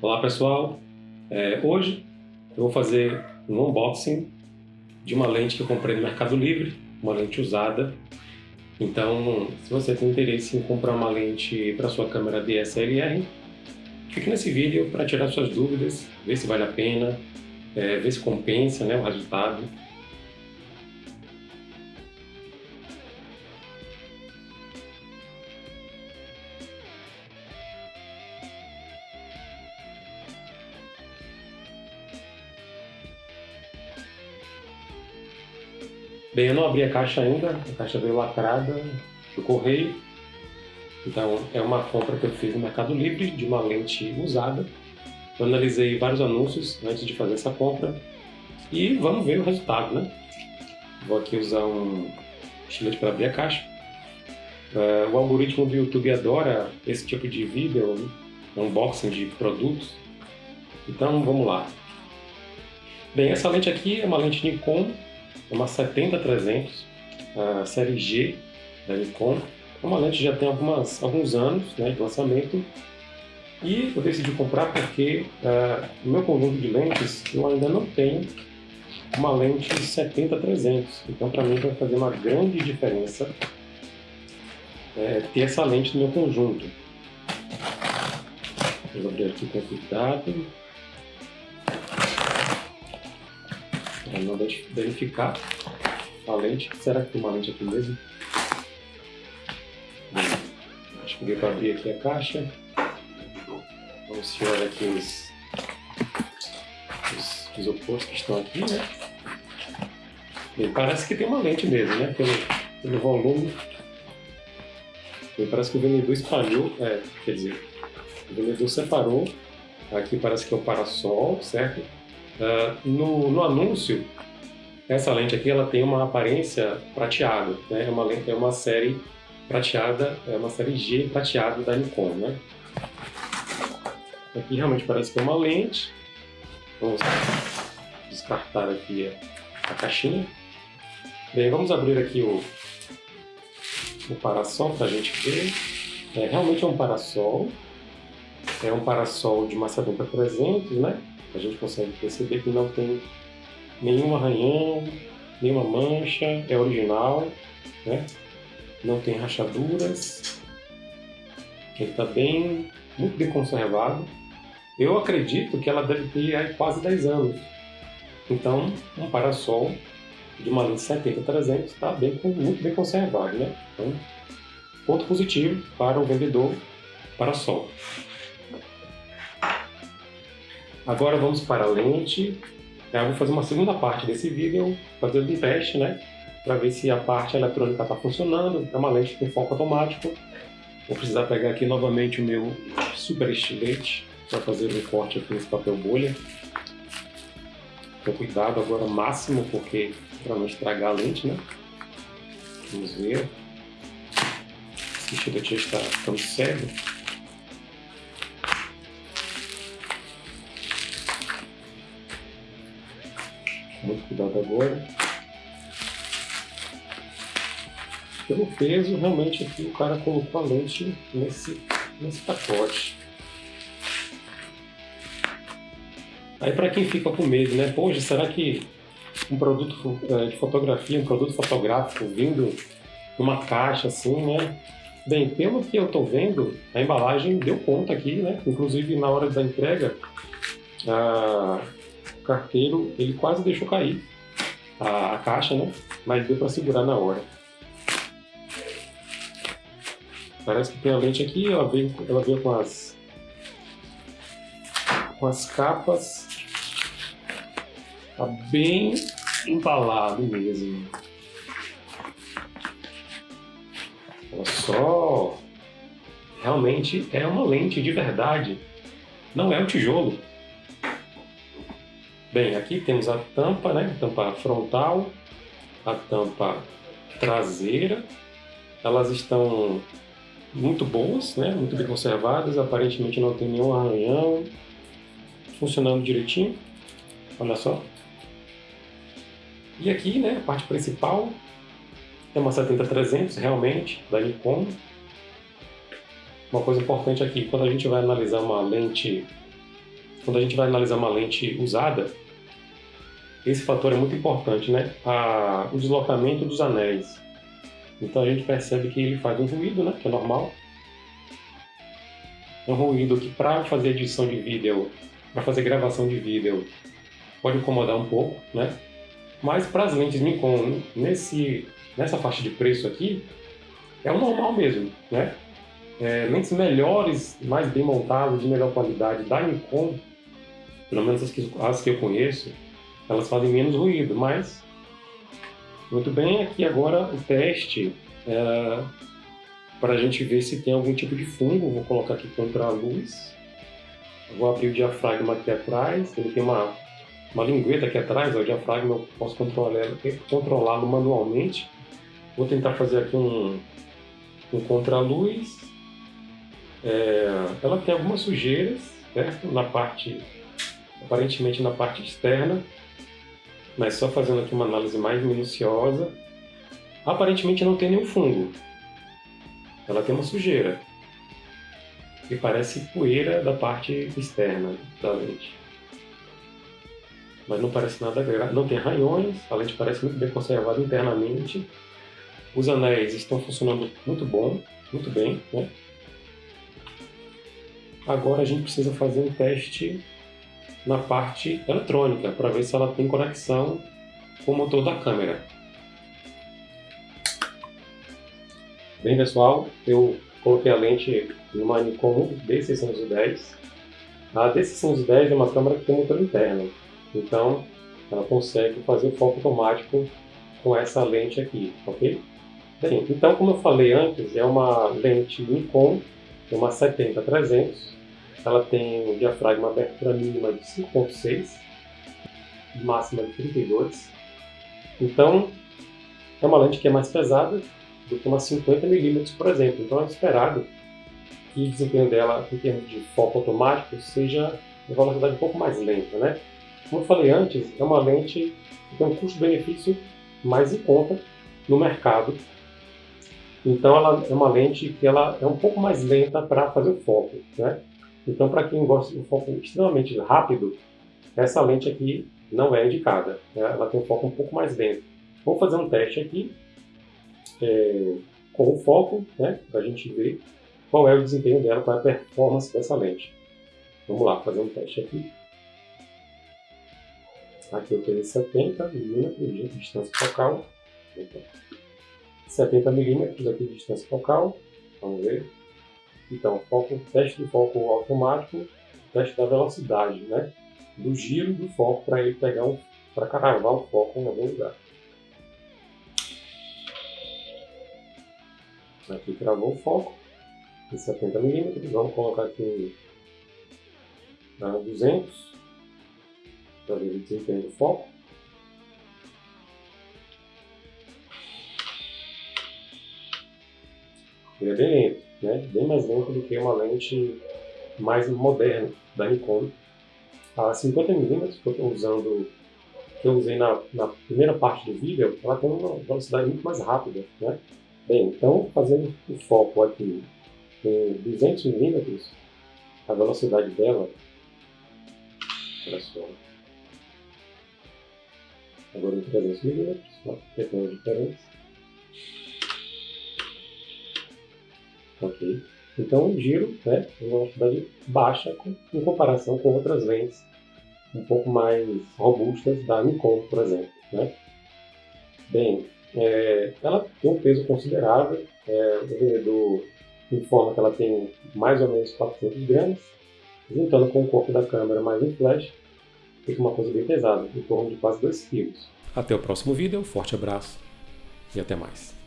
Olá pessoal, é, hoje eu vou fazer um unboxing de uma lente que eu comprei no Mercado Livre, uma lente usada. Então, se você tem interesse em comprar uma lente para sua câmera DSLR, fique nesse vídeo para tirar suas dúvidas, ver se vale a pena, é, ver se compensa né, o resultado. Bem, eu não abri a caixa ainda, a caixa veio lacrada do correio. Então, é uma compra que eu fiz no Mercado Livre de uma lente usada. Eu analisei vários anúncios antes de fazer essa compra e vamos ver o resultado, né? Vou aqui usar um estilete para abrir a caixa. Uh, o algoritmo do YouTube adora esse tipo de vídeo, unboxing de produtos. Então, vamos lá. Bem, essa lente aqui é uma lente Nikon uma 70-300, a série G da Nikon. É uma lente já tem algumas, alguns anos né, de lançamento e eu decidi comprar porque uh, no meu conjunto de lentes eu ainda não tenho uma lente 70-300. Então para mim vai fazer uma grande diferença é, ter essa lente no meu conjunto. Vou abrir aqui com cuidado. Para não verificar a lente. Será que tem uma lente aqui mesmo? Acho que deu para abrir aqui a caixa. Vamos se olha aqui os, os isopores que estão aqui, né? Parece que tem uma lente mesmo, né? Pelo, pelo volume. Parece que o vendedor espalhou, é, quer dizer, o vendedor separou. Aqui parece que é o parasol, certo? Uh, no, no, anúncio, essa lente aqui ela tem uma aparência prateada, né? é, uma lente, é uma série prateada, é uma série G prateada da Nikon. Né? Aqui realmente parece que é uma lente. Vamos descartar aqui a, caixinha. Bem, vamos abrir aqui o, o parasol para a gente ver. É, realmente é um parasol. É um parasol de Macedônia 300, né? A gente consegue perceber que não tem nenhum arranhão, nenhuma mancha, é original, né? não tem rachaduras, ele está bem, muito bem conservado. Eu acredito que ela deve ter quase 10 anos. Então, um parasol de uma lente 70-300 está bem, muito bem conservado. Né? Então, ponto positivo para o vendedor parasol. Agora vamos para a lente. Eu vou fazer uma segunda parte desse vídeo, fazendo um teste, né? Para ver se a parte eletrônica está funcionando. É uma lente com foco automático. Vou precisar pegar aqui novamente o meu super estilete para fazer um corte aqui nesse papel bolha. Com cuidado agora máximo, porque para não estragar a lente, né? Vamos ver. Esse estilete já está ficando cego. Muito cuidado agora. Pelo peso, realmente aqui o cara colocou a lente nesse, nesse pacote. Aí para quem fica com medo, né? Poxa, será que um produto é, de fotografia, um produto fotográfico vindo numa caixa assim, né? Bem, pelo que eu estou vendo, a embalagem deu conta aqui, né? Inclusive na hora da entrega, a, carteiro, ele quase deixou cair a, a caixa, né? Mas deu para segurar na hora. Parece que tem a lente aqui, ela veio, ela veio com as com as capas tá bem embalado mesmo. Olha só, realmente é uma lente de verdade, não é um tijolo. Bem, aqui temos a tampa, né? A tampa frontal, a tampa traseira. Elas estão muito boas, né? Muito bem conservadas. Aparentemente não tem nenhum arranhão. Funcionando direitinho. Olha só. E aqui, né? A parte principal é uma 70-300 realmente, da Nikon. Uma coisa importante aqui, quando a gente vai analisar uma lente quando a gente vai analisar uma lente usada, esse fator é muito importante, né? A, o deslocamento dos anéis. Então a gente percebe que ele faz um ruído, né? Que é normal. Um ruído que para fazer edição de vídeo, para fazer gravação de vídeo, pode incomodar um pouco, né? Mas para as lentes Nikon, nesse, nessa faixa de preço aqui, é o normal mesmo, né? É, lentes melhores, mais bem montadas, de melhor qualidade da Nikon, pelo menos as que, as que eu conheço, elas fazem menos ruído, mas muito bem, aqui agora o teste é, para a gente ver se tem algum tipo de fungo, vou colocar aqui contra a luz, vou abrir o diafragma aqui atrás, ele tem uma, uma lingueta aqui atrás, ó, o diafragma eu posso controlá-lo manualmente, vou tentar fazer aqui um, um contra-luz, é, ela tem algumas sujeiras, certo? Na parte, aparentemente na parte externa, mas só fazendo aqui uma análise mais minuciosa, aparentemente não tem nenhum fungo. Ela tem uma sujeira, que parece poeira da parte externa da lente. Mas não parece nada grave, não tem ranhões, a lente parece muito bem conservada internamente. Os anéis estão funcionando muito bom, muito bem. Né? Agora a gente precisa fazer um teste na parte eletrônica para ver se ela tem conexão com o motor da câmera. Bem pessoal, eu coloquei a lente numa Nikon D610. A D610 é uma câmera que tem motor interno, então ela consegue fazer o foco automático com essa lente aqui, ok? Bem, então como eu falei antes, é uma lente Nikon, é uma 70-300, ela tem um diafragma abertura mínima de 5.6 e máxima de 32. Então, é uma lente que é mais pesada do que uma 50mm, por exemplo. Então é esperado que o desempenho dela, em termos de foco automático, seja uma velocidade um pouco mais lenta. Né? Como eu falei antes, é uma lente que tem um custo-benefício mais em conta no mercado. Então ela é uma lente que ela é um pouco mais lenta para fazer o foco. Né? Então, para quem gosta de um foco extremamente rápido, essa lente aqui não é indicada. Né? Ela tem um foco um pouco mais lento. Vou fazer um teste aqui é, com o foco, né, para a gente ver qual é o desempenho dela, qual é a performance dessa lente. Vamos lá, fazer um teste aqui. Aqui eu tenho 70 milímetros de distância focal. 70 milímetros aqui de distância focal. Vamos ver. Então, foco, teste do foco automático, teste da velocidade, né? Do giro do foco para ele pegar um, para cravar o foco em algum lugar. Aqui cravou o foco em 70 milímetros. Vamos colocar aqui na 200 para ver o desempenho do foco. Ele é bem lento né? bem mais lento do que uma lente mais moderna da Nikon. A 50mm que eu estou usando, que eu usei na, na, primeira parte do vídeo, ela tem uma velocidade muito mais rápida. Né? Bem, então fazendo o foco aqui em 200mm, a velocidade dela, olha só, agora em 300mm, pequena diferença, ok? Então o giro né, é uma velocidade baixa em comparação com outras lentes um pouco mais robustas da Nikon, por exemplo. Né? Bem, é, ela tem um peso considerável, é, o vendedor informa que ela tem mais ou menos 400 gramas, juntando com o corpo da câmera mais um flash, fica uma coisa bem pesada, em torno de quase 2 kg. Até o próximo vídeo, um forte abraço e até mais.